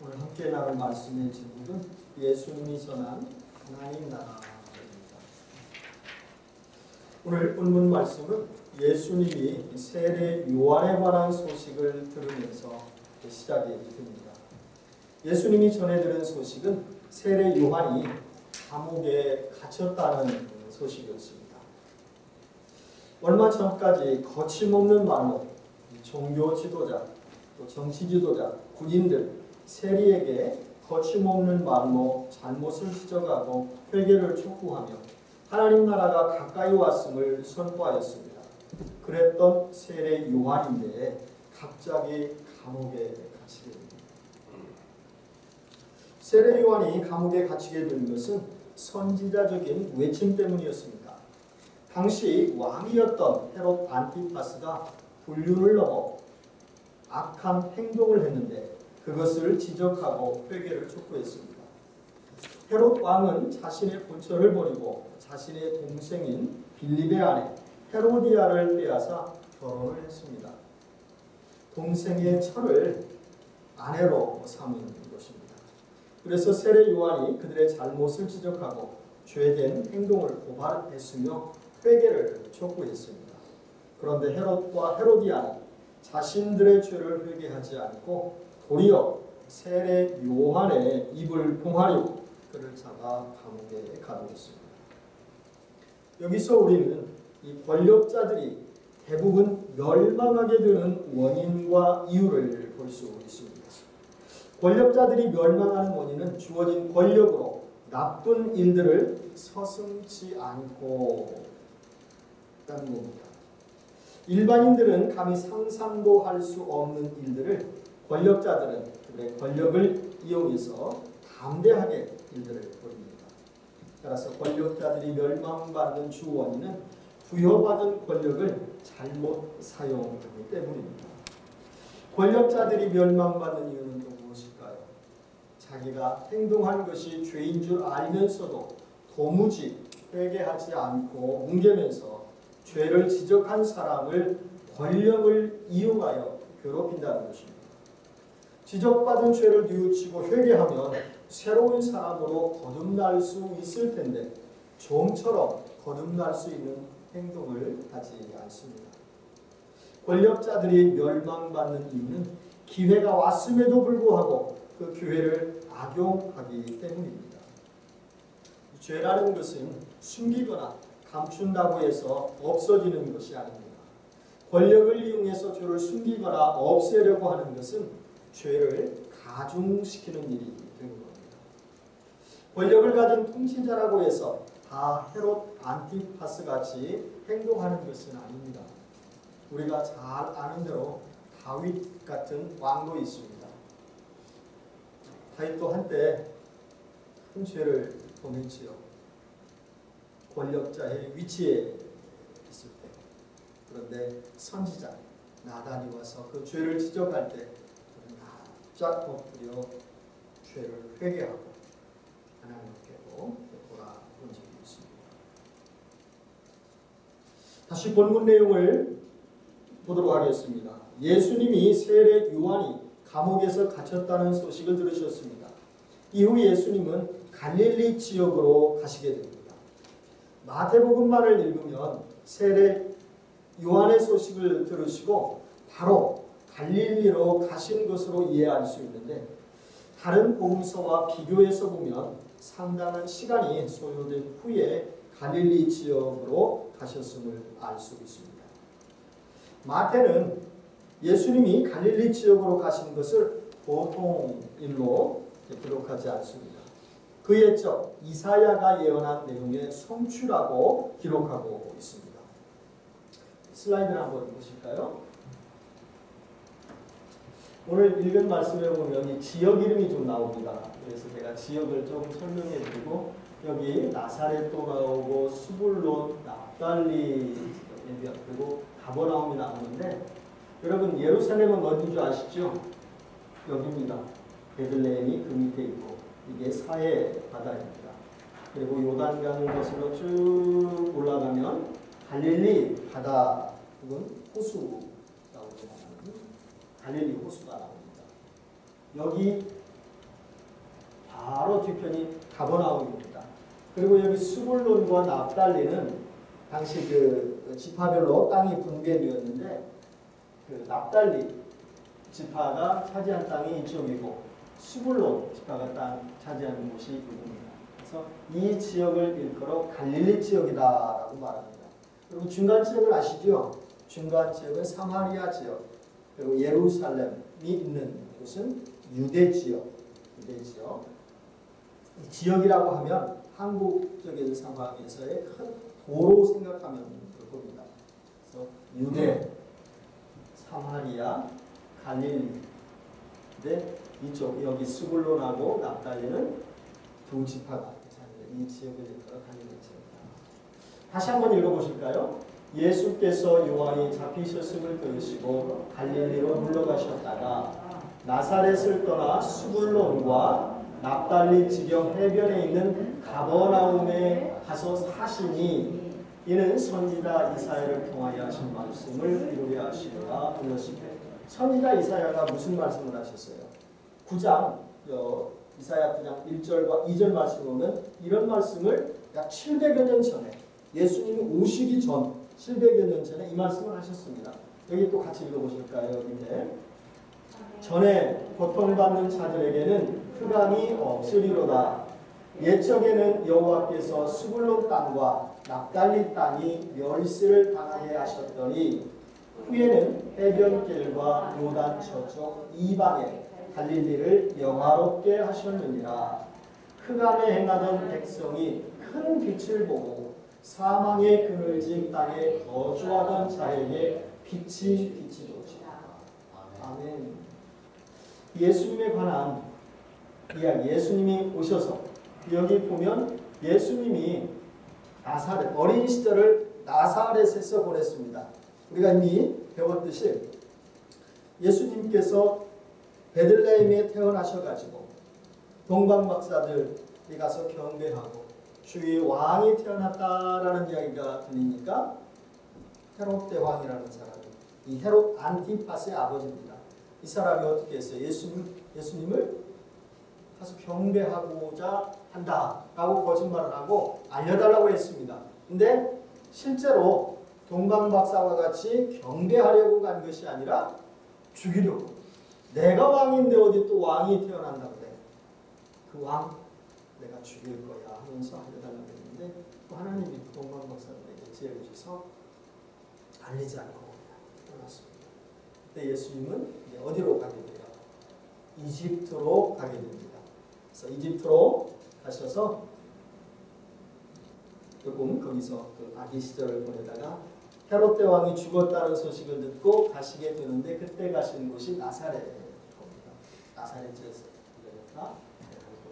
오늘 함께 나눌 말씀의 제목은 예수님이 전한 하나님 나라입니다. 오늘 본문 말씀은 예수님이 세례 요한에 관한 소식을 들으면서 시작이 됩니다. 예수님이 전해 들은 소식은 세례 요한이 감옥에 갇혔다는 소식이었습니다. 얼마 전까지 거침없는 말로 종교 지도자, 또 정치 지도자, 군인들, 세리에게 거침없는 말로 잘못을 지적하고 회개를 촉구하며 하나님 나라가 가까이 왔음을 선포하였습니다. 그랬던 세례 요한인데 갑자기 감옥에 갇히게 됩니다. 세례 요한이 감옥에 갇히게 된 것은 선지자적인 외침 때문이었습니다. 당시 왕이었던 헤롯 안티파스가 불륜을 넘어 악한 행동을 했는데 그것을 지적하고 회개를 촉구했습니다. 헤롯 왕은 자신의 본처를 버리고 자신의 동생인 빌립의 아내 헤로디아를 빼앗아 결혼을 했습니다. 동생의 처를 아내로 삼은 것입니다. 그래서 세례 요한이 그들의 잘못을 지적하고 죄된 행동을 고발했으며 회개를 촉구했습니다. 그런데 헤롯과 헤로디아는 자신들의 죄를 회개하지 않고 도리어 세례 요한의 입을 봉하려고 그를 잡아 감옥에 가두었습니다. 여기서 우리는 이 권력자들이 대부분 멸망하게 되는 원인과 이유를 볼 수 있습니다. 권력자들이 멸망하는 원인은 주어진 권력으로 나쁜 일들을 서슴지 않고 있다는 겁니다. 일반인들은 감히 상상도 할 수 없는 일들을 권력자들은 그들의 권력을 이용해서 담대하게 일들을 벌입니다. 따라서 권력자들이 멸망받는 주 원인은 부여받은 권력을 잘못 사용하기 때문입니다. 권력자들이 멸망받는 이유는 또 무엇일까요? 자기가 행동한 것이 죄인 줄 알면서도 도무지 회개하지 않고 뭉개면서 죄를 지적한 사람을 권력을 이용하여 괴롭힌다는 것입니다. 지적받은 죄를 뉘우치고 회개하면 새로운 사람으로 거듭날 수 있을 텐데 좀처럼 거듭날 수 있는 행동을 하지 않습니다. 권력자들이 멸망받는 이유는 기회가 왔음에도 불구하고 그 기회를 악용하기 때문입니다. 죄라는 것은 숨기거나 감춘다고 해서 없어지는 것이 아닙니다. 권력을 이용해서 죄를 숨기거나 없애려고 하는 것은 죄를 가중시키는 일이 되는 겁니다. 권력을 가진 통치자라고 해서 다 헤롯 안티파스 같이 행동하는 것은 아닙니다. 우리가 잘 아는 대로 다윗 같은 왕도 있습니다. 다윗도 한때 큰 죄를 범했지요. 권력자의 위치에 있을 때. 그런데 선지자 나단이 와서 그 죄를 지적할 때 납작 엎드려 죄를 회개하고 하나님께로 돌아온 적이 있습니다. 다시 본문 내용을 보도록 하겠습니다. 예수님이 세례 요한이 감옥에서 갇혔다는 소식을 들으셨습니다. 이후 예수님은 갈릴리 지역으로 가시게 됩니다. 마태복음만을 읽으면 세례 요한의 소식을 들으시고 바로 갈릴리로 가신 것으로 이해할 수 있는데 다른 복음서와 비교해서 보면 상당한 시간이 소요된 후에 갈릴리 지역으로 가셨음을 알 수 있습니다. 마태는 예수님이 갈릴리 지역으로 가신 것을 보통 일로 기록하지 않습니다. 그의 적 이사야가 예언한 내용의 성취라고 기록하고 있습니다. 슬라이드를 한번 보실까요? 오늘 읽은 말씀에 보면 이 지역 이름이 좀 나옵니다. 그래서 제가 지역을 좀 설명해 드리고 여기 나사렛도 나오고 수불론, 납달리 그리고 가버나움이 나오는데 여러분 예루살렘은 어딘 줄 아시죠? 여기입니다. 베들레헴이 그 밑에 있고 이게 사해 바다입니다. 그리고 요단강을 거슬러 쭉 올라가면 갈릴리 바다 혹은 호수 갈릴리 호수가 나옵니다. 여기 바로 뒤편이 가버나움입니다. 그리고 여기 수불론과 납달리는 당시 그 지파별로 땅이 분배되었는데 그 납달리 지파가 차지한 땅이 이쪽이고 수불론 지파가 땅 차지하는 곳이 이곳입니다. 그래서 이 지역을 일컬어 갈릴리 지역이다라고 말합니다. 그리고 중간 지역을 아시죠? 중간 지역은 사마리아 지역 그리고 예루살렘이 있는 곳은 유대 지역, 유대 지역. 이 지역이라고 하면 한국적인 상황에서의 큰 도로 생각하면 될 겁니다. 그래서 유대, 사마리아, 갈릴리. 근데 이쪽 여기 스불론하고 납달리는 두 지파가 이 지역을 일컬어 갈릴리 지역이다. 다시 한번 읽어보실까요? 예수께서 요한이 잡히셨음을 들으시고 갈릴리로 물러가셨다가 나사렛을 떠나 수불론과 납달리 지경 해변에 있는 가버나움에 가서 사시니 이는 선지자 이사야를 통하여 하신 말씀을 이루려 하시리라 불렀으며 선지자 이사야가 무슨 말씀을 하셨어요? 9장 어, 이사야 9장 1절과 2절 말씀 보면 이런 말씀을 약 700여 년 전에 예수님이 오시기 전 700여 년 전에 이 말씀을 하셨습니다. 여기 또 같이 읽어보실까요? 여기인데 전에 고통받는 자들에게는 흑암이 없으리로다. 옛적에는 여호와께서 수불론 땅과 납달리 땅이 멸시를 당하게 하셨더니 후에는 해변길과 요단 저쪽 이방에 갈릴리를 영화롭게 하셨느니라. 흑암에 행하던 백성이 큰 빛을 보고 사망의 그늘진 땅에 거주하던 자에게 빛이 비치도다. 아멘. 예수님에 관한 이야기. 예수님이 오셔서 여기 보면 예수님이 나사렛 어린 시절을 나사렛에서 보냈습니다. 우리가 이미 배웠듯이 예수님께서 베들레헴에 태어나셔가지고 동방 박사들이 가서 경배하고 주의 왕이 태어났다라는 이야기가 들리니까 헤롯 대왕이라는 사람이 이 헤롯 안티파스의 아버지입니다. 이 사람이 어떻게 했어요? 예수님, 예수님을 가서 경배하고자 한다라고 거짓말을 하고 알려달라고 했습니다. 근데 실제로 동방박사와 같이 경배하려고 간 것이 아니라 죽이려고. 내가 왕인데 어디 또 왕이 태어난다 그래. 그왕 내가 죽일 거야 하면서 알려달라고 했는데 또 하나님이 동방 박사들에게 지혜를 주셔서 알리지 않고 떠났습니다. 그때 예수님은 어디로 가게 돼요? 이집트로 가게 됩니다. 그래서 이집트로 가셔서 조금 거기서 그 아기 시절을 보내다가 헤롯 대왕이 죽었다는 소식을 듣고 가시게 되는데 그때 가신 곳이 나사렛입니다. 나사렛에서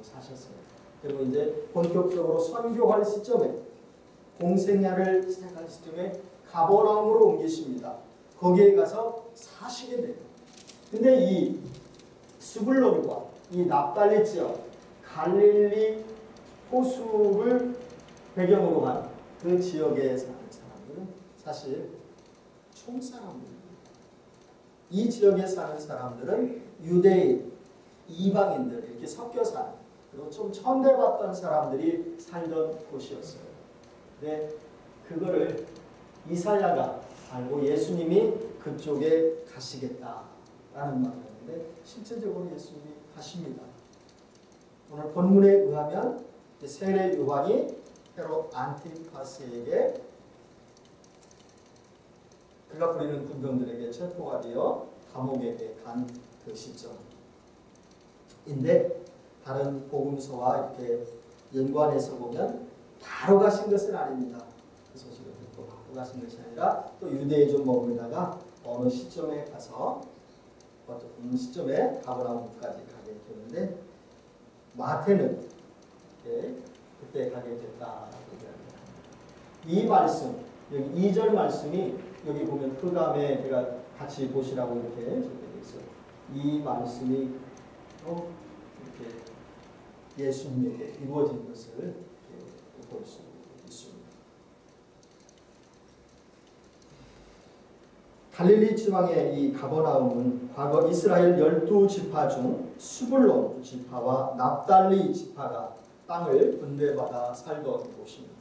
사셨어요. 그리고 이제 본격적으로 선교할 시점에 공생애를 시작할 시점에 가버나움으로 옮기십니다. 거기에 가서 사시게 돼요. 근데 이 스불론과 이 납달리 지역 갈릴리 호수를 배경으로 한 그 지역에 사는 사람들은 사실 총사람들입니다. 이 지역에 사는 사람들은 유대인, 이방인들 이렇게 섞여 사는 그리고 좀 천대받던 사람들이 살던 곳이었어요. 근데 그거를 이사야가 알고 예수님이 그쪽에 가시겠다라는 말을 했는데 실제적으로 예수님이 가십니다. 오늘 본문에 의하면 세례 요한이 헤롯 안티파스에게 그가 부리는 군병들에게 체포가 되어 감옥에 간 그 시점인데 다른 복음서와 이렇게 연관해서 보면 바로 가신 것은 아닙니다. 그 소식을 듣고 바로 가신 것이 아니라 또 유대에 좀 머물다가 어느 시점에 가서 어떤 시점에 가버나움까지 가게 되는데 마태는 예, 그때 가게 얘기합니다. 이 말씀 여기 2절 말씀이 여기 보면 흑암에 제가 같이 보시라고 이렇게 적혀져 있어요. 이 말씀이 또 이렇게 예수님에게 이루어진 것을 볼 수 있습니다. 갈릴리 지방의 이 가버나움은 과거 이스라엘 열두 지파 중 수불론 지파와 납달리 지파가 땅을 분배받아 살던 곳입니다.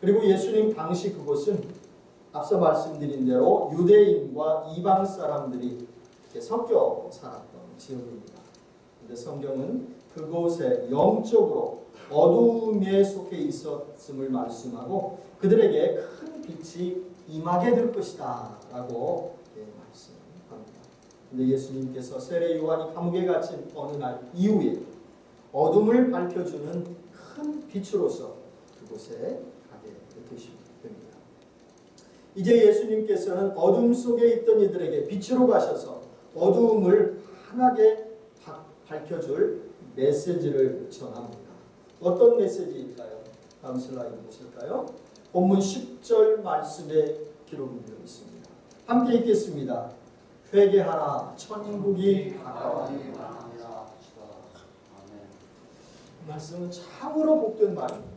그리고 예수님 당시 그곳은 앞서 말씀드린 대로 유대인과 이방 사람들이 섞여 살았던 지역입니다. 근데 성경은 그곳에 영적으로 어둠에 속해 있었음을 말씀하고 그들에게 큰 빛이 임하게 될 것이다 라고 말씀합니다. 근데 예수님께서 세례 요한이 감옥에 갇힌 어느 날 이후에 어둠을 밝혀주는 큰 빛으로서 그곳에 가게 되십니다. 이제 예수님께서는 어둠 속에 있던 이들에게 빛으로 가셔서 어두움을 환하게 밝혀줄 메시지를 전합니다. 어떤 메시지일까요? 다음 슬라이드 보실까요? 본문 10절 말씀에 기록이 되어 있습니다. 함께 읽겠습니다. 회개하라 천국이 가까워니라. 말씀은 참으로 복된 말입니다.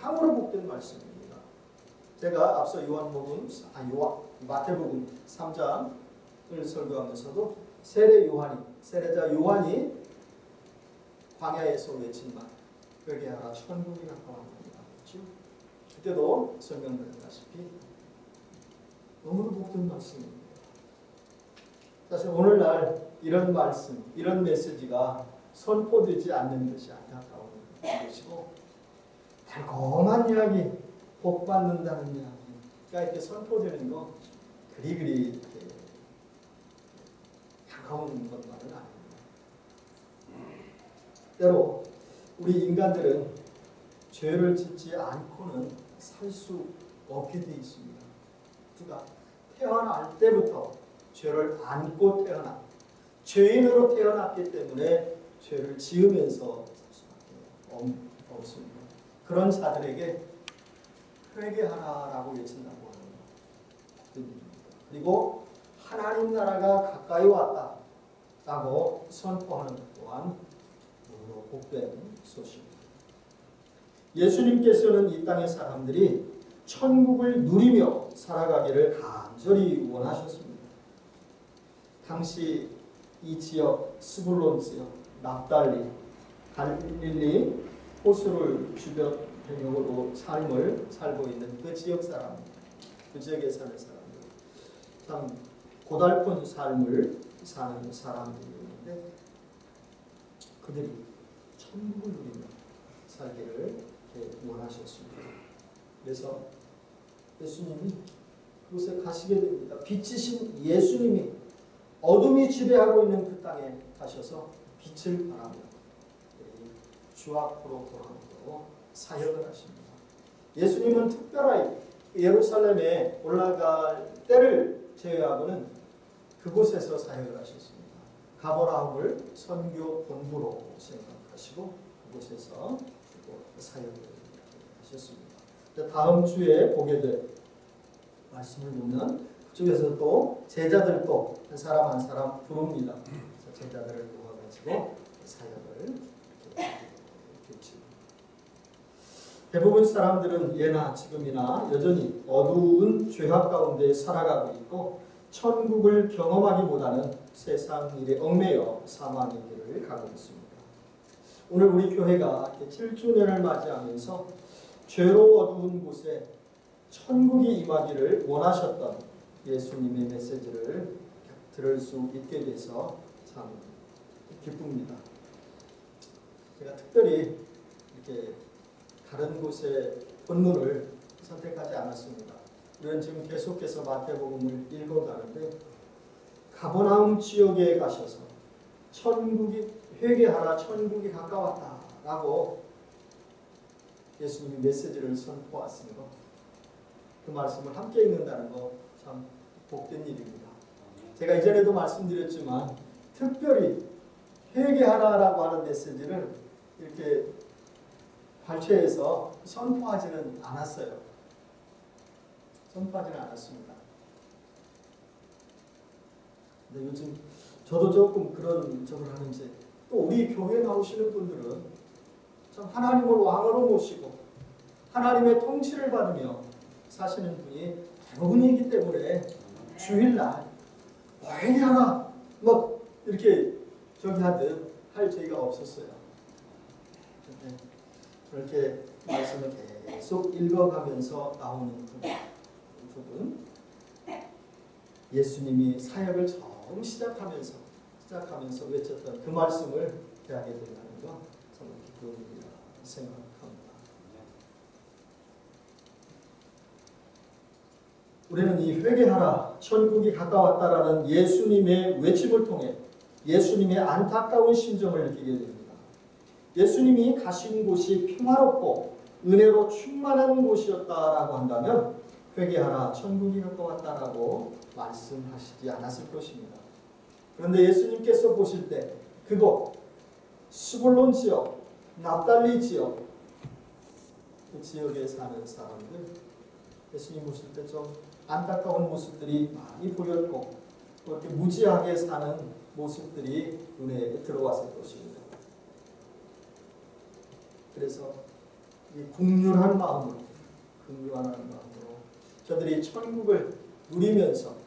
참으로 복된 말씀입니다. 제가 앞서 요한복음, 아 요한 마태복음 3장을 설교하면서도 세례 요한이 세례자 요한이 광야에서 외친 말 회개하라 천국이 가까웠습니다. 그렇죠? 그때도 설명드렸다시피 너무도 복된 말씀입니다. 사실 오늘날 이런 말씀, 이런 메시지가 선포되지 않는 것이 안타까운 것이고 달콤한 이야기, 복 받는다는 이야기가 이렇게 선포되는 거 그리 그리 가까운 것만은 아닙니다. 때로 우리 인간들은 죄를 짓지 않고는 살 수 없게 되어 있습니다. 누가 태어날 때부터 죄를 안고 태어나 죄인으로 태어났기 때문에 죄를 지으면서 없습니다. 그런 자들에게 회개하라라고 외친다고 하는 것입니다. 그리고 하나님 나라가 가까이 왔다라고 선포하는 것 또한 복된 소식입니다. 예수님께서는 이 땅의 사람들이 천국을 누리며 살아가기를 간절히 원하셨습니다. 당시 이 지역 스불론 지역, 납달리, 갈릴리, 호수를 주변 배경으로 삶을 살고 있는 그 지역 사람, 그 지역에 사는 사람들, 참 고달픈 삶을 사는 사람들이었는데 그들이 누리며 살기를 원하셨습니다. 그래서 예수님이 그곳에 가시게 됩니다. 빛이신 예수님이 어둠이 지배하고 있는 그 땅에 가셔서 빛을 발합니다. 주 앞으로 돌아오고 사역을 하십니다. 예수님은 특별하게 예루살렘에 올라갈 때를 제외하고는 그곳에서 사역을 하셨습니다. 가버나움을 선교 본부로 생각 하시고 그곳에서 사역을 하셨습니다. 다음 주에 보게 될 말씀을 보면 그쪽에서 또 제자들도 한 사람 한 사람 부릅니다. 제자들을 모아가지고 사역을 대부분 사람들은 예나 지금이나 여전히 어두운 죄악 가운데 살아가고 있고 천국을 경험하기보다는 세상 일에 얽매여 사망의 길을 가고 있습니다. 오늘 우리 교회가 7주년을 맞이하면서 죄로 어두운 곳에 천국이 임하기를 원하셨던 예수님의 메시지를 들을 수 있게 돼서 참 기쁩니다. 제가 특별히 이렇게 다른 곳의 본문을 선택하지 않았습니다. 우리는 지금 계속해서 마태복음을 읽어가는데 가버나움 지역에 가셔서 천국이 회개하라 천국이 가까웠다 라고 예수님이 메시지를 선포하신 것, 그 말씀을 함께 읽는다는 거 참 복된 일입니다. 제가 이전에도 말씀드렸지만 특별히 회개하라라고 하는 메시지를 이렇게 발췌해서 선포하지는 않았어요. 선포하지는 않았습니다. 근데 요즘 저도 조금 그런 점을 하는지 또 우리 교회 나오시는 분들은 참 하나님을 왕으로 모시고 하나님의 통치를 받으며 사시는 분이 대부분이기 때문에 주일날 뭐 회개하라 뭐 이렇게 저기 하듯 할 저희가 없었어요. 그렇게 말씀을 계속 읽어가면서 나오는 부분 예수님이 사역을 처음 시작하면서 시작하면서 외쳤던 그 말씀을 대하게 된다는 거 정말 기쁨이라 생각합니다. 우리는 이 회개하라 천국이 가까웠다라는 예수님의 외침을 통해 예수님의 안타까운 심정을 느끼게 됩니다. 예수님이 가신 곳이 평화롭고 은혜로 충만한 곳이었다라고 한다면 회개하라 천국이 가까웠다라고 말씀하시지 않았을 것입니다. 그런데 예수님께서 보실 때 그곳 스불론 지역, 납달리 지역 그 지역에 사는 사람들 예수님 보실 때 좀 안타까운 모습들이 많이 보였고 그렇게 무지하게 사는 모습들이 눈에 들어왔을 것입니다. 그래서 이 국률한 마음으로 긍휼한 마음으로 저들이 천국을 누리면서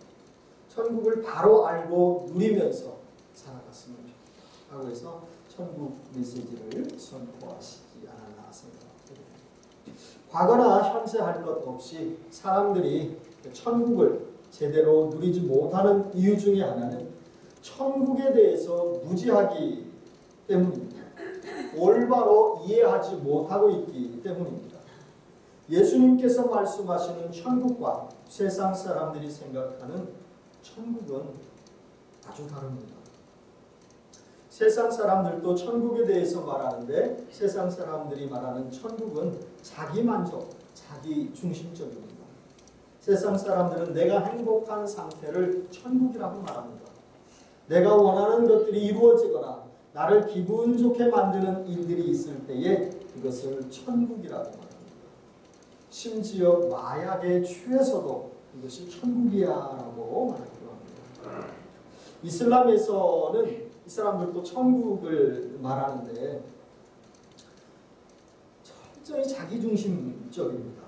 천국을 바로 알고 누리면서 살아갔으면 좋겠다 하고 해서 천국 메시지를 선포하시지 않았나 생각합니다. 과거나 현재 할 것 없이 사람들이 천국을 제대로 누리지 못하는 이유 중에 하나는 천국에 대해서 무지하기 때문입니다. 올바로 이해하지 못하고 있기 때문입니다. 예수님께서 말씀하시는 천국과 세상 사람들이 생각하는 천국은 아주 다릅니다. 세상 사람들도 천국에 대해서 말하는데 세상 사람들이 말하는 천국은 자기 만족, 자기 중심적입니다. 세상 사람들은 내가 행복한 상태를 천국이라고 말합니다. 내가 원하는 것들이 이루어지거나 나를 기분 좋게 만드는 일들이 있을 때에 그것을 천국이라고 말합니다. 심지어 마약에 취해서도 이것이 천국이야라고 말하기도 합니다. 이슬람에서는 이 사람들도 천국을 말하는데 철저히 자기중심적입니다.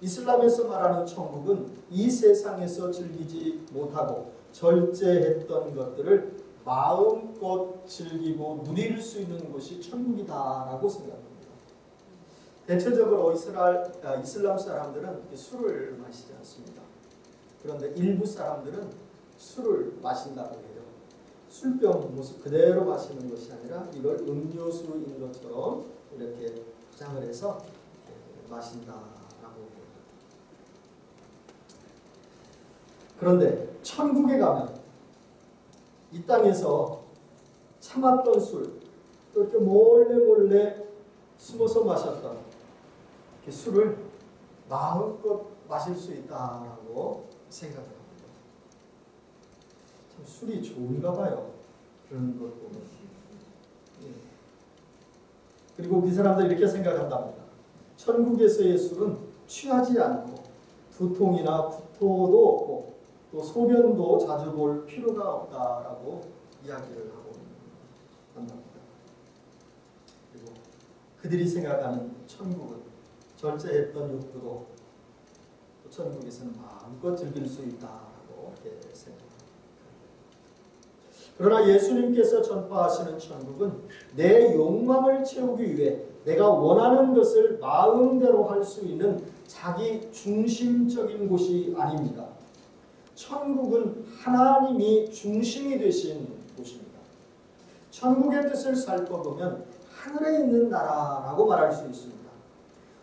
이슬람에서 말하는 천국은 이 세상에서 즐기지 못하고 절제했던 것들을 마음껏 즐기고 누릴 수 있는 곳이 천국이다라고 생각합니다. 대체적으로 이스라엘, 아, 이슬람 사람들은 술을 마시지 않습니다. 그런데 일부 사람들은 술을 마신다고 해요. 술병 모습 그대로 마시는 것이 아니라 이걸 음료수인 것처럼 이렇게 포장을 해서 마신다라고 해요. 그런데 천국에 가면 이 땅에서 참았던 술, 또 이렇게 몰래 몰래 숨어서 마셨던 그 술을 마음껏 마실 수 있다라고 생각합니다. 참 술이 좋은가 봐요. 그런 것 보면. 예. 그리고 그 사람들 이렇게 생각한답니다. 천국에서의 술은 취하지 않고 두통이나 구토도 없고 또 소변도 자주 볼 필요가 없다라고 이야기를 하고 한답니다. 그리고 그들이 생각하는 천국은 절제했던 욕구도 천국에서는 마음껏 즐길 수 이렇게 생각합니다. 그러나 예수님께서 전파하시는 천국은 내 욕망을 채우기 위해 내가 원하는 것을 마음대로 할 수 있는 자기 중심적인 곳이 아닙니다. 천국은 하나님이 중심이 되신 곳입니다. 천국의 뜻을 살펴보면 하늘에 있는 나라라고 말할 수 있습니다.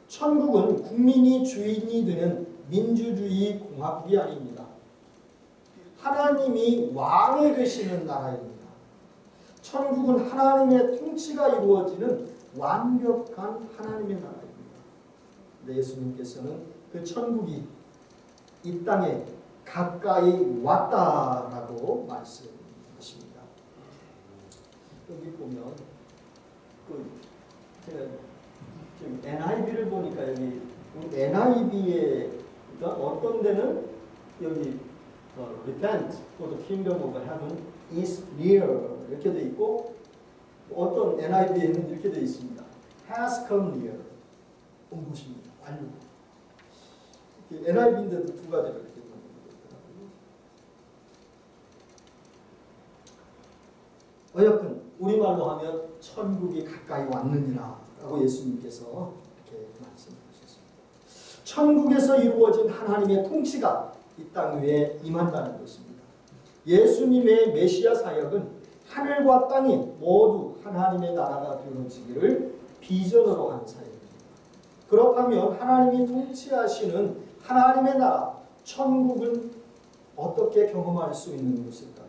천국은 국민이 주인이 되는 민주주의 공화국이 아닙니다. 하나님이 왕이 되시는 나라입니다. 천국은 하나님의 통치가 이루어지는 완벽한 하나님의 나라입니다. 근데 예수님께서는 그 천국이 이 땅에 가까이 왔다라고 말씀하십니다. 여기 보면 그 NIV를 보니까 여기 NIV에 그러니까 어떤 데는 여기 어, repent for the kingdom of heaven is near 이렇게 돼 있고 어떤 NIV에는 이렇게 돼 있습니다. has come near 온 곳입니다. 완료. NIV인데도 두 가지를 이렇게 어여튼 우리말로 하면 천국이 가까이 왔느니라 라고 예수님께서 천국에서 이루어진 하나님의 통치가 이 땅 위에 임한다는 것입니다. 예수님의 메시아 사역은 하늘과 땅이 모두 하나님의 나라가 되어지기를 비전으로 한 사역입니다. 그렇다면 하나님이 통치하시는 하나님의 나라, 천국은 어떻게 경험할 수 있는 것일까요?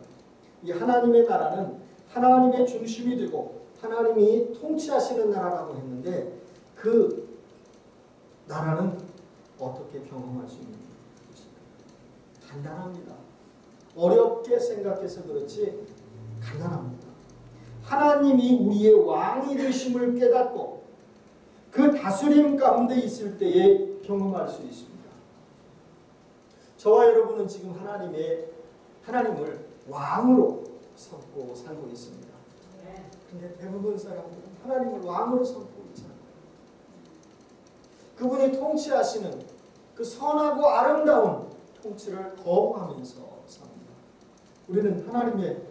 이 하나님의 나라는 하나님의 중심이 되고 하나님이 통치하시는 나라라고 했는데 그 나라는 어떻게 경험할 수 있는 것일까요? 간단합니다. 어렵게 생각해서 그렇지 간단합니다. 하나님이 우리의 왕이 되심을 깨닫고 그 다스림 가운데 있을 때에 경험할 수 있습니다. 저와 여러분은 지금 하나님의 하나님을 왕으로 삼고 살고 있습니다. 근데 대부분 사람들은 하나님을 왕으로 삼고 있잖아요. 그분이 통치하시는 그 선하고 아름다운 통치를 거부하면서 삽니다. 우리는 하나님의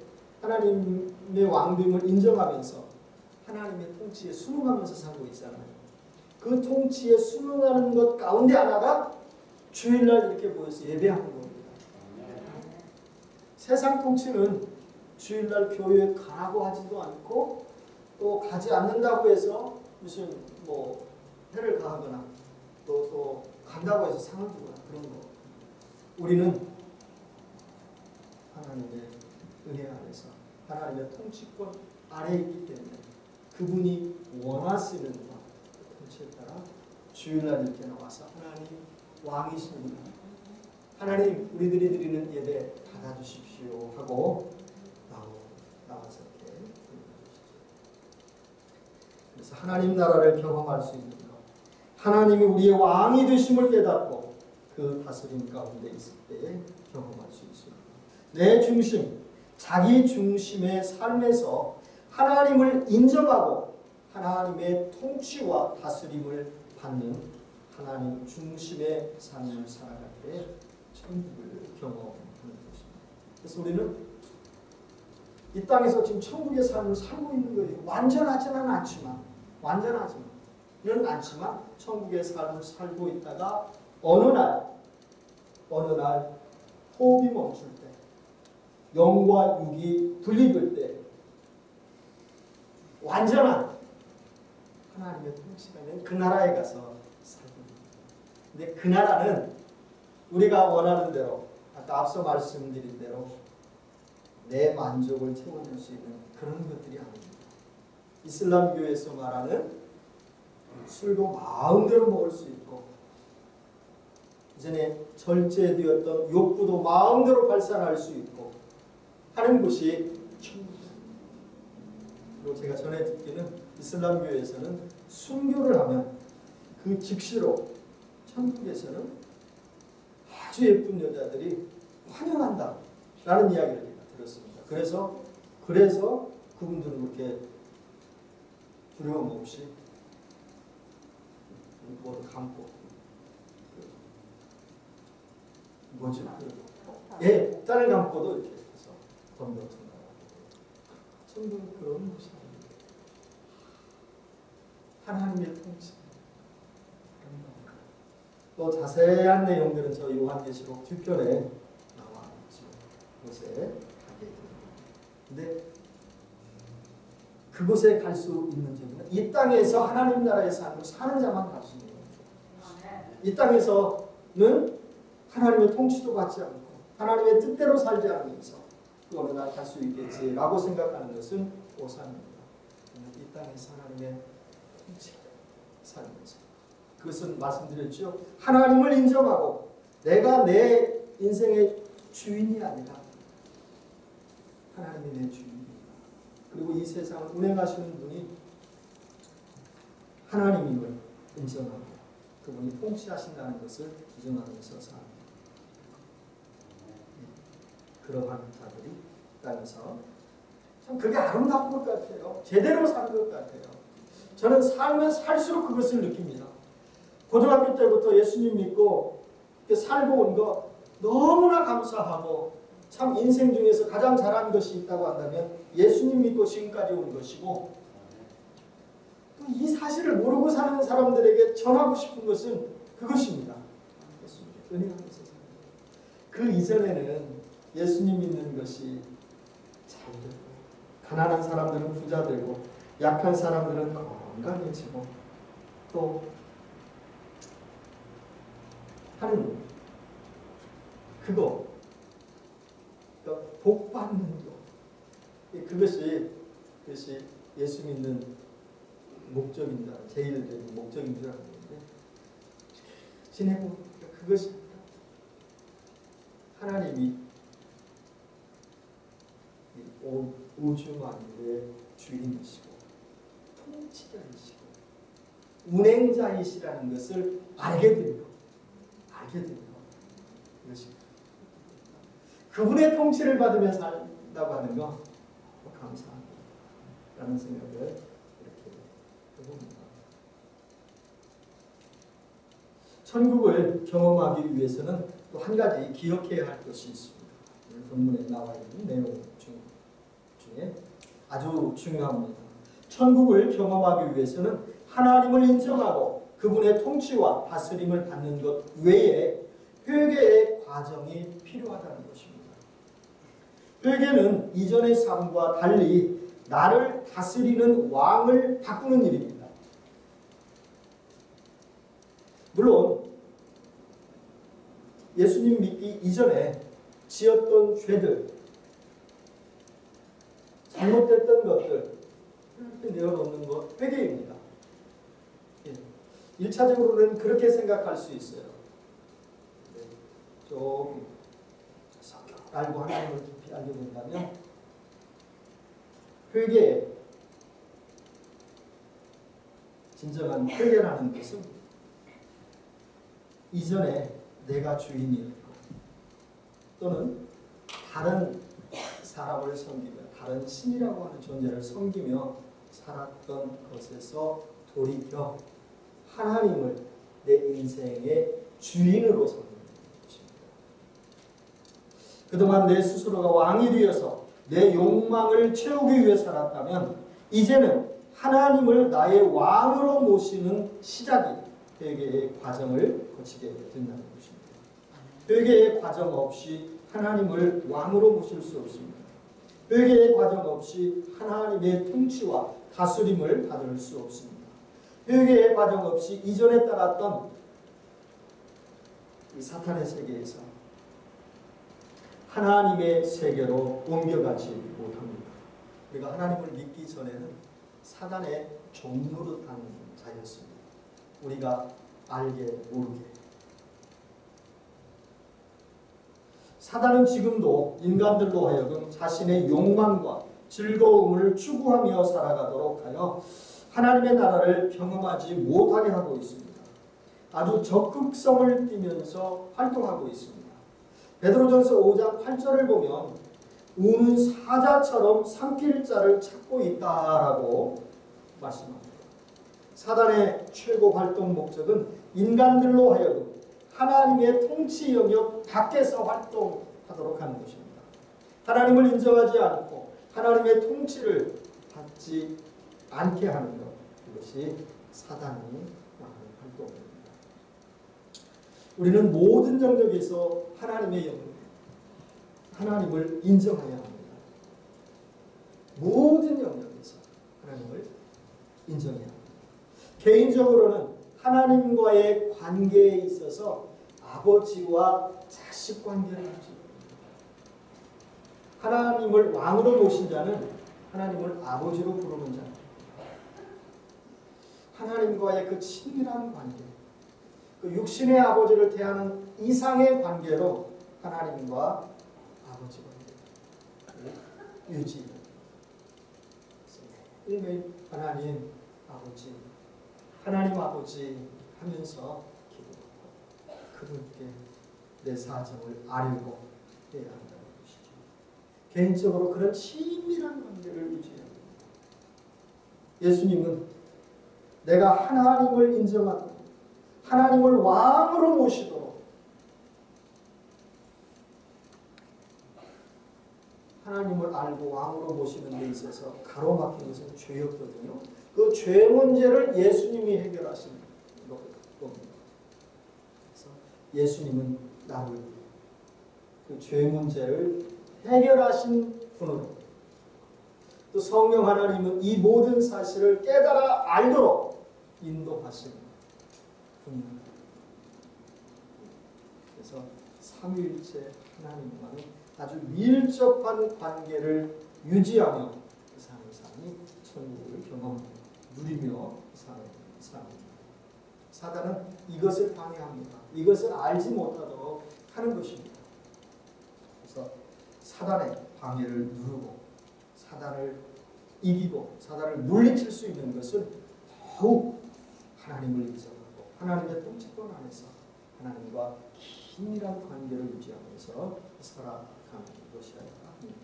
하나님의 왕됨을 인정하면서 하나님의 통치에 순응하면서 살고 있잖아요. 그 통치에 순응하는 것 가운데 하나가 주일날 이렇게 모여서 예배하는 겁니다. 세상 통치는 주일날 교회에 가라고 하지도 않고 또 가지 않는다고 해서 무슨 뭐 해를 가하거나 또, 또 간다고 해서 상을 주거나 그런 거. 우리는 하나님의 은혜 안에서 하나님의 통치권 아래에 있기 때문에 그분이 원하시는 통치에 따라 주일날 이렇게 나와서 하나님 왕이십니다. 하나님 우리들이 드리는 예배 받아주십시오 하고 나와서 이렇게 그래서 하나님 나라를 경험할 수 있는 것 하나님이 우리의 왕이 되심을 깨닫고 그 다스림 가운데 있을 때 경험할 수 있습니다. 내 중심, 자기 중심의 삶에서 하나님을 인정하고 하나님의 통치와 다스림을 받는 하나님 중심의 삶을 살아갈 때 천국을 경험하는 것입니다. 그래서 우리는 이 땅에서 지금 천국의 삶을 살고 있는 거예요. 완전하지는 않지만 완전하지 는 않지만 천국의 삶을 살고 있다가 어느 날 어느 날 호흡이 멈출 때 영과 육이 분리될 때 완전한 하나님의 통치가 있는 그 나라에 가서 살고 근데 그 나라는 우리가 원하는 대로 아까 앞서 말씀드린 대로 내 만족을 채워줄 수 있는 그런 것들이 아닙니다. 이슬람교에서 말하는 술도 마음대로 먹을 수 있고 이전에 절제되었던 욕구도 마음대로 발산할 수 있고 하는 곳이 천국입니다. 그리고 제가 전에 듣기는 이슬람교에서는 순교를 하면 그 즉시로 천국에서는 아주 예쁜 여자들이 환영한다 라는 이야기를 들었습니다. 그래서 그래서 그분들은 그렇게 두려움 없이 뭐를 감고 그 뭐지? 그, 예, 복단을 감고도 이렇게 해서 건너편가 천국은 그런 곳이 아닙니다. 하나님의 통치 또 자세한 내용들은 저 요한계시록 뒤편에 나와 있죠. 곳에 가게 됩니다. 근데 그곳에 갈 수 있는 점은 이 땅에서 하나님 나라의 삶을 사는 자만 갈 수 있는. 이 땅에서는 하나님의 통치도 받지 않고 하나님의 뜻대로 살지 않으면서 그 어느 날갈수 있겠지라고 생각하는 것은 오산입니다. 이 땅에서 하나님의 통치 살면서 그것은 말씀드렸죠. 하나님을 인정하고 내가 내 인생의 주인이 아니라 하나님이 내 주인입니다. 그리고 이 세상을 운행하시는 분이 하나님임을 인정하고 그분이 통치하신다는 것을 삽니다. 네. 그러한 자들이 땅에서 참 그게 아름다운 것 같아요. 제대로 사는 것 같아요. 저는 살면 살수록 그것을 느낍니다. 고등학교 때부터 예수님 믿고 살고 온 거 너무나 감사하고 참 인생 중에서 가장 잘한 것이 있다고 한다면 예수님 믿고 지금까지 온 것이고 또 이 사실을 모르고 사는 사람들에게 전하고 싶은 것은 그것입니다. 그 이전에는 예수님 믿는 것이 잘 되고 가난한 사람들은 부자 되고 약한 사람들은 건강해지고 또 하는 그거 그러니까 복 받는 것 그것이 그것이 예수 믿는 목적입니다. 제일 목적인 줄 알았는데 지내고 그것이 하나님이 우주 만물의 주인이시고 통치자이시고 운행자이시라는 것을 알게 되고 알게 되고 이것입니다. 그분의 통치를 받으며 산다고 하는 거 감사합니다. 라는 생각을 이렇게 해봅니다. 천국을 경험하기 위해서는 또 한 가지 기억해야 할 것이 있습니다. 본문에 나와 있는 내용 중, 중에 아주 중요합니다. 천국을 경험하기 위해서는 하나님을 인정하고 그분의 통치와 다스림을 받는 것 외에 회개의 과정이 필요하다는 것입니다. 회개는 이전의 삶과 달리 나를 다스리는 왕을 바꾸는 일입니다. 물론 예수님 믿기 이전에 지었던 죄들, 잘못됐던 것들 내어놓는 것 회개입니다. 1차적으로는 그렇게 생각할 수 있어요. 좀 성경 알고 하나님을 깊이 알게 된다면 회개 진정한 회개라는 것은 이전에 내가 주인이었고 또는 다른 사람을 섬기며 다른 신이라고 하는 존재를 섬기며 살았던 것에서 돌이켜 하나님을 내 인생의 주인으로 섬기는 것입니다. 그동안 내 스스로가 왕이 되어서 내 욕망을 채우기 위해 살았다면 이제는 하나님을 나의 왕으로 모시는 시작이 회개의 과정을 거치게 된다는. 회개의 과정 없이 하나님을 왕으로 모실 수 없습니다. 회개의 과정 없이 하나님의 통치와 다스림을 받을 수 없습니다. 회개의 과정 없이 이전에 따랐던 이 사탄의 세계에서 하나님의 세계로 옮겨가지 못합니다. 우리가 하나님을 믿기 전에는 사단의 종노릇한 자였습니다. 우리가 알게 모르게 사단은 지금도 인간들로 하여금 자신의 욕망과 즐거움을 추구하며 살아가도록 하여 하나님의 나라를 경험하지 못하게 하고 있습니다. 아주 적극성을 띠면서 활동하고 있습니다. 베드로전서 5장 8절을 보면 우는 사자처럼 삼킬 자를 찾고 있다라고 말씀합니다. 사단의 최고 활동 목적은 인간들로 하여금 하나님의 통치 영역 밖에서 활동하도록 하는 것입니다. 하나님을 인정하지 않고 하나님의 통치를 받지 않게 하는 것 이것이 사단이 하는 활동입니다. 우리는 모든 영역에서 하나님의 영역, 하나님을 인정해야 합니다. 모든 영역에서 하나님을 인정해야 합니다. 개인적으로는 하나님과의 관계에 있어서 아버지와 자식 관계를 유지합니다. 하나님을 왕으로 모신 자는 하나님을 아버지로 부르는 자. 하나님과의 그 친밀한 관계, 그 육신의 아버지를 대하는 이상의 관계로 하나님과 아버지 관계를 유지. 매일 하나님 아버지 하나님 아버지 하면서 기도하고 그분께 내 사정을 알고 해야 한다는 것이죠. 개인적으로 그런 친밀한 관계를 유지해야 합니다. 예수님은 내가 하나님을 인정하고 하나님을 왕으로 모시도록 하나님을 알고 왕으로 모시는 데 있어서 가로막힌 것은 죄였거든요. 그 죄 문제를 예수님이 해결하신 겁니다. 예수님은 나를 그 죄 문제를 해결하신 분으로 또 성령 하나님은 이 모든 사실을 깨달아 알도록 인도하신 분입니다. 그래서 삼위일체 하나님과는 아주 밀접한 관계를 유지하며 사는 사람이 천국을 경험하고 누리며 사는 사람입니다. 사단은 이것을 방해합니다. 이것을 알지 못하도록 하는 것입니다. 그래서 사단의 방해를 누르고 사단을 이기고 사단을 물리칠 수 있는 것은 더욱 하나님을 인정하고 하나님의 통치권 안에서 하나님과 긴밀한 관계를 유지하면서 살아가는 것이어야 합니다.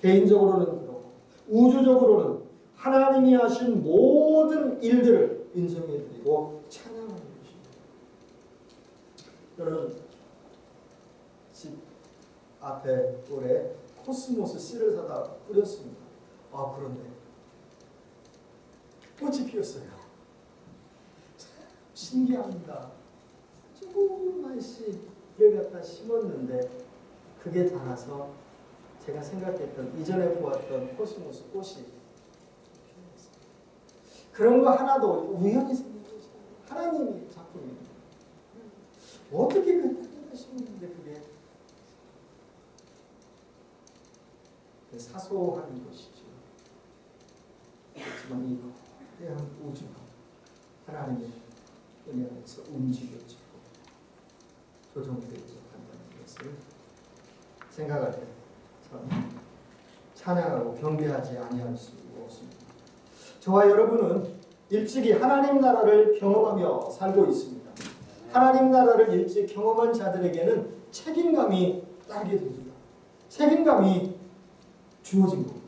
개인적으로는 그렇고 우주적으로는 하나님이 하신 모든 일들을 인정해드리고 찬양하는 것입니다. 저는 집 앞에 올해 코스모스 씨를 사다 뿌렸습니다. 아 그런데 꽃이 피었어요. 신기합니다. 조그만 씨를 갖다 심었는데 그게 자라서 제가 생각했던 이전에 보았던 코스모스 꽃이. 그런 거 하나도 우연히 생긴 거죠. 하나님이 작품입니다. 어떻게 그 심었는데 그게 사소한 것이죠. 그렇지만 이 거대한 우주가 하나님의 은혜 안에서 움직여지고 조정되어져 간다는 것을 생각할 때 참 찬양하고 경배하지 아니할 수. 저와 여러분은 일찍이 하나님 나라를 경험하며 살고 있습니다. 하나님 나라를 일찍 경험한 자들에게는 책임감이 따르게 됩니다. 책임감이 주어진 겁니다.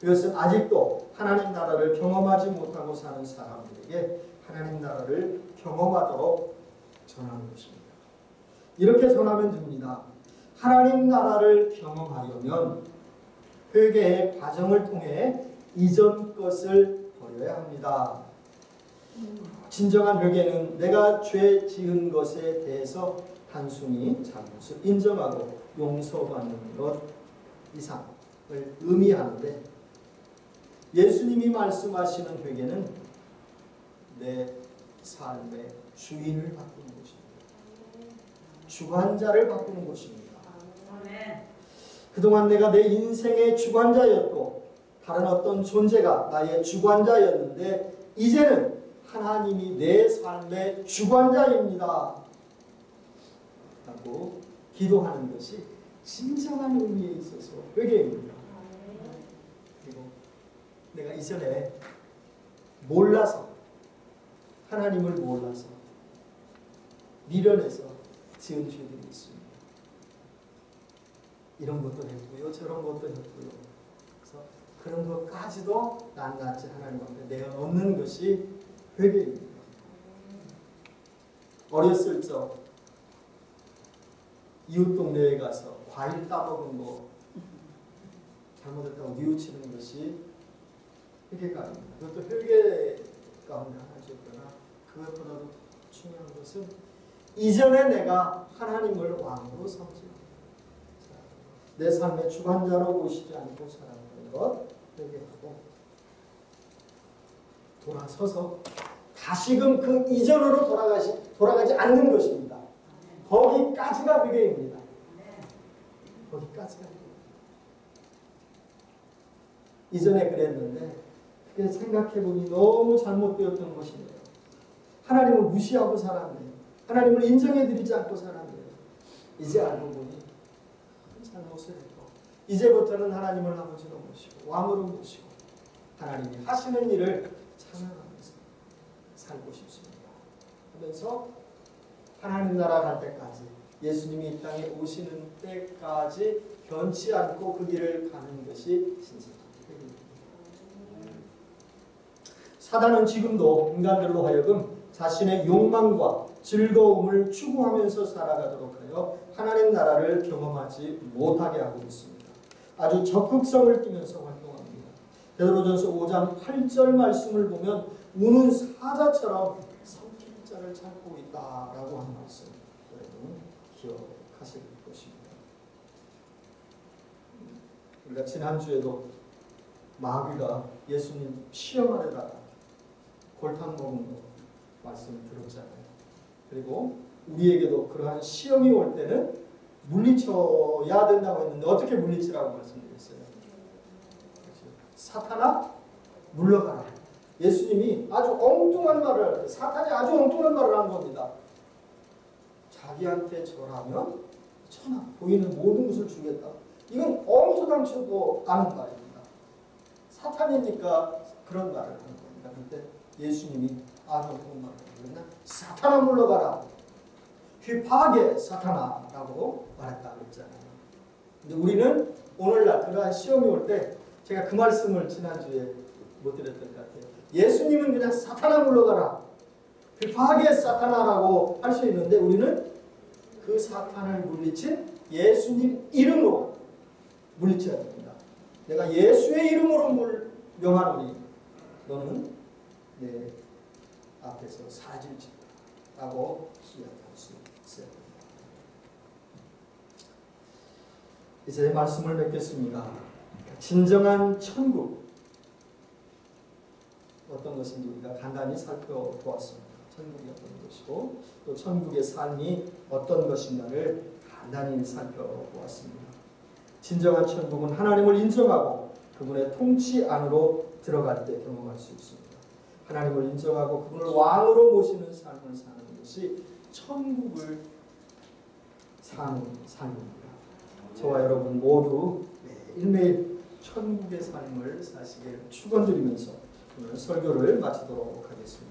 이것은 아직도 하나님 나라를 경험하지 못하고 사는 사람들에게 하나님 나라를 경험하도록 전하는 것입니다. 이렇게 전하면 됩니다. 하나님 나라를 경험하려면 회개의 과정을 통해 이전 것을 버려야 합니다. 진정한 회개는 내가 죄 지은 것에 대해서 단순히 잘못을 인정하고 용서받는 것 이상을 의미하는데 예수님이 말씀하시는 회개는 내 삶의 주인을 바꾸는 것입니다. 주관자를 바꾸는 것입니다. 그동안 내가 내 인생의 주관자였고 다른 어떤 존재가 나의 주관자였는데 이제는 하나님이 내 삶의 주관자입니다. 라고 기도하는 것이 진정한 의미에 있어서 회개입니다. 그리고 내가 이전에 몰라서 하나님을 몰라서 미련해서 지은 죄들이 있습니다. 이런 것도 했고요. 저런 것도 했고요. 그런 것까지도 낱낱이 하나님 앞에 내어놓는 것이 회개입니다. 어렸을 적 이웃 동네에 가서 과일 따먹은 거 잘못했다고 뉘우치는 것이 회개감입니다. 그것도 회개 가운데 하나죠. 그러나 그것보다도 중요한 것은 이전에 내가 하나님을 왕으로 삼지 내 삶의 주관자로 모시지 않고 살아가는 것 회개하고 돌아서서 다시금 그 이전으로 돌아가시, 돌아가지 않는 것입니다. 거기까지가 회개입니다. 거기까지가 이전에 그랬는데 그게 생각해보니 너무 잘못되었던 것이네요. 하나님을 무시하고 살았네요. 하나님을 인정해드리지 않고 살았네요. 이제 알고 했고 이제부터는 하나님을 아버지로 모시고 왕으로 모시고 하나님이 하시는 일을 찬양하면서 살고 싶습니다. 하면서 하나님 나라 갈 때까지 예수님이 이 땅에 오시는 때까지 변치 않고 그 길을 가는 것이 신선 사단은 지금도 인간들로 하여금 자신의 욕망과 즐거움을 추구하면서 살아가도록 하여 하나님 나라를 경험하지 못하게 하고 있습니다. 아주 적극성을 띠면서 활동합니다. 베드로전서 5장 8절 말씀을 보면 우는 사자처럼 삼킬 자를 찾고 있다라고 하는 말씀 여러분 기억하실 것입니다. 우리가 지난주에도 마귀가 예수님 시험 안에다가 골탕 먹은 거 말씀을 들었잖아요. 그리고 우리에게도 그러한 시험이 올 때는 물리쳐야 된다고 했는데 어떻게 물리치라고 말씀드렸어요? 그렇죠. 사탄아 물러가라. 예수님이 아주 엉뚱한 말을 사탄이 아주 엉뚱한 말을 한 겁니다. 자기한테 절하면 천하 보이는 모든 것을 주겠다. 이건 엉터당쳐도 아는 말입니다. 사탄이니까 그런 말을 하는 겁니다. 근데 예수님이 엉뚱한 말을 하는 사탄아 물러가라. 휘파하게 사탄아라고 말했다 그랬잖아요. 근데 우리는 오늘날 그러한 시험이 올 때 제가 그 말씀을 지난주에 못 드렸던 것 같아요. 예수님은 그냥 사탄아 물러가라. 휘파하게 사탄아라고 할 수 있는데 우리는 그 사탄을 물리친 예수님 이름으로 물리쳐야 됩니다. 내가 예수의 이름으로 물 명하노니 너는 내 앞에서 사라질지라고 기억할 수 있어야 됩니다. 이제 말씀을 맺겠습니다. 진정한 천국 어떤 것인지 우리가 간단히 살펴보았습니다. 천국이 어떤 것이고 또 천국의 삶이 어떤 것인가를 간단히 살펴보았습니다. 진정한 천국은 하나님을 인정하고 그분의 통치 안으로 들어갈 때 경험할 수 있습니다. 하나님을 인정하고 그분을 왕으로 모시는 삶을 사는 것이 천국을 사는 삶입니다. 저와 여러분 모두 매일매일 천국의 삶을 사시길 축원드리면서 오늘 설교를 마치도록 하겠습니다.